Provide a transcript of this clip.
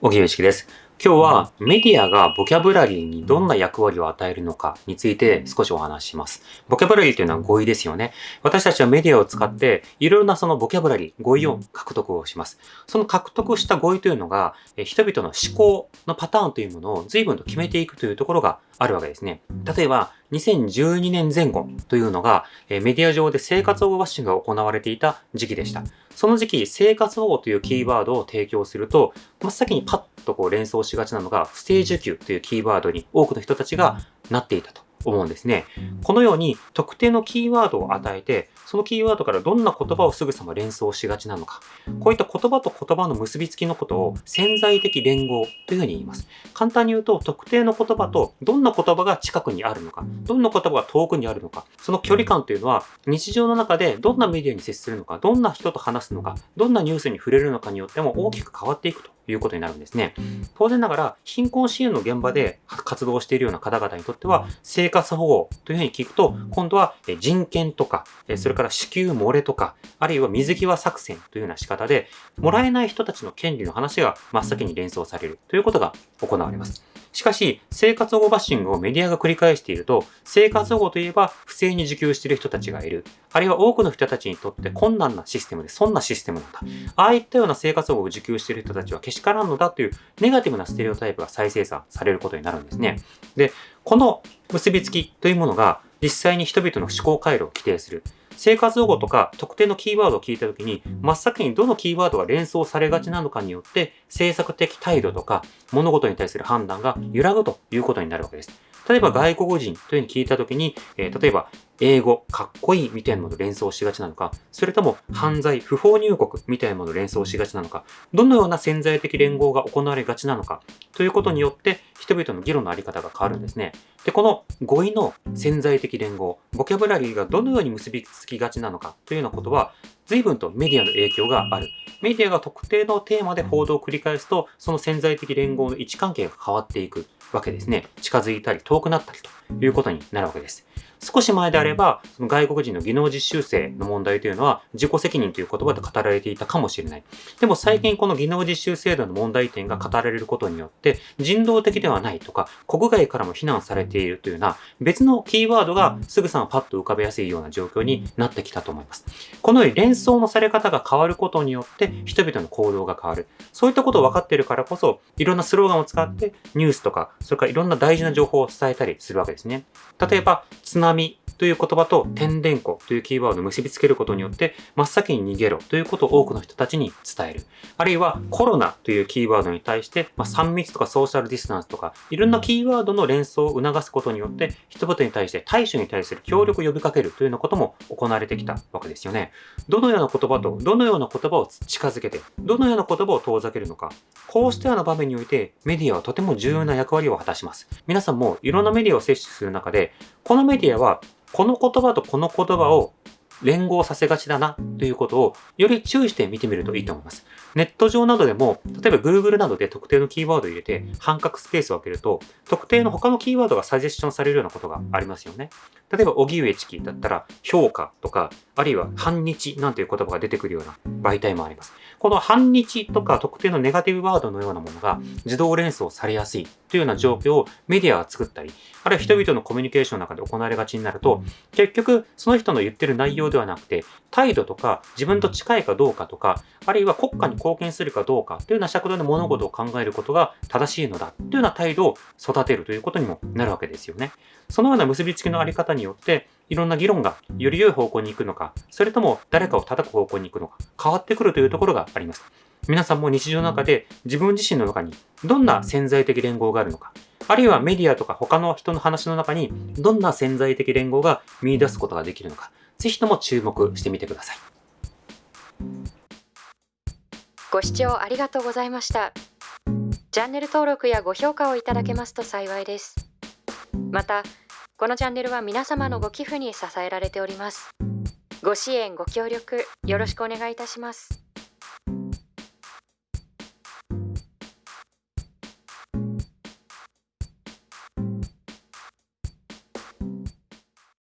小木由紀です。今日はメディアがボキャブラリーにどんな役割を与えるのかについて少しお話しします。ボキャブラリーというのは語彙ですよね。私たちはメディアを使っていろいろなそのボキャブラリー、語彙を獲得をします。その獲得した語彙というのが人々の思考のパターンというものを随分と決めていくというところがあるわけですね。例えば、2012年前後というのが、メディア上で生活保護バッシングが行われていた時期でした。その時期、生活保護というキーワードを提供すると、真っ先にパッとこう連想しがちなのが、不正受給というキーワードに多くの人たちがなっていたと。思うんですね。このように特定のキーワードを与えて、そのキーワードからどんな言葉をすぐさま連想しがちなのか。こういった言葉と言葉の結びつきのことを潜在的連合というふうに言います。簡単に言うと、特定の言葉とどんな言葉が近くにあるのか、どんな言葉が遠くにあるのか、その距離感というのは日常の中でどんなメディアに接するのか、どんな人と話すのか、どんなニュースに触れるのかによっても大きく変わっていくということになるんですね。当然ながら、貧困支援の現場で活動しているような方々にとっては、生活保護というふうに聞くと、今度は人権とか、それから支給漏れとか、あるいは水際作戦というような仕方で、もらえない人たちの権利の話が真っ先に連想されるということが行われます。しかし、生活保護バッシングをメディアが繰り返していると、生活保護といえば不正に受給している人たちがいる。あるいは多くの人たちにとって困難なシステムで、そんなシステムなんだ。ああいったような生活保護を受給している人たちはけしからんのだというネガティブなステレオタイプが再生産されることになるんですね。で、この結びつきというものが実際に人々の思考回路を規定する。生活保護とか特定のキーワードを聞いたときに、真っ先にどのキーワードが連想されがちなのかによって、政策的態度とか物事に対する判断が揺らぐということになるわけです。例えば外国人というふうに聞いたときに、えー、例えば英語、かっこいいみたいなものを連想しがちなのか、それとも犯罪、不法入国みたいなものを連想しがちなのか、どのような潜在的連合が行われがちなのか、ということによって人々の議論のあり方が変わるんですね。で、この語彙の潜在的連合、ボキャブラリーがどのように結びつきがちなのかというようなことは、随分とメディアの影響がある。メディアが特定のテーマで報道を繰り返すと、その潜在的連合の位置関係が変わっていくわけですね。近づいたり遠くなったりということになるわけです。少し前であれば、その外国人の技能実習生の問題というのは自己責任という言葉で語られていたかもしれない。でも最近この技能実習制度の問題点が語られることによって、人道的ではないとか、国外からも非難されているというような別のキーワードがすぐさまパッと浮かべやすいような状況になってきたと思います。このように連想のされ方が変わることによって人々の行動が変わる。そういったことを分かっているからこそ、いろんなスローガンを使ってニュースとか、それからいろんな大事な情報を伝えたりするわけですね。例えば、津波波。という言葉と天然湖というキーワードを結びつけることによって、真っ先に逃げろということを多くの人たちに伝える。あるいはコロナというキーワードに対して、まあ、3密とかソーシャルディスタンスとか、いろんなキーワードの連想を促すことによって、人々に対して対処に対する協力を呼びかけるというようなことも行われてきたわけですよね。どのような言葉とどのような言葉を近づけて、どのような言葉を遠ざけるのか、こうしたような場面においてメディアはとても重要な役割を果たします。皆さんもいろんなメディアを摂取する中で、このメディアはこの言葉とこの言葉を連合させがちだなということをより注意して見てみるといいと思います。ネット上などでも、例えば Google などで特定のキーワードを入れて半角スペースを開けると、特定の他のキーワードがサジェッションされるようなことがありますよね。例えば、荻上チキだったら、評価とか、あるいは反日なんていう言葉が出てくるような媒体もあります。この反日とか特定のネガティブワードのようなものが自動連想されやすいというような状況をメディアが作ったり、あるいは人々のコミュニケーションの中で行われがちになると、結局その人の言ってる内容ではなくて、態度とか自分と近いかどうかとか、あるいは国家に貢献するかどうかというような尺度で物事を考えることが正しいのだというような態度を育てるということにもなるわけですよね。そのような結びつきのあり方によって、いろんな議論がより良い方向に行くのか、それとも誰かを叩く方向に行くのか、変わってくるというところがあります。皆さんも日常の中で自分自身の中にどんな潜在的連合があるのか、あるいはメディアとか他の人の話の中にどんな潜在的連合が見出すことができるのか、ぜひとも注目してみてください。ご視聴ありがとうございました。チャンネル登録やご評価をいただけますと幸いです。また、このチャンネルは皆様のご寄付に支えられております。ご支援、ご協力、よろしくお願いいたします。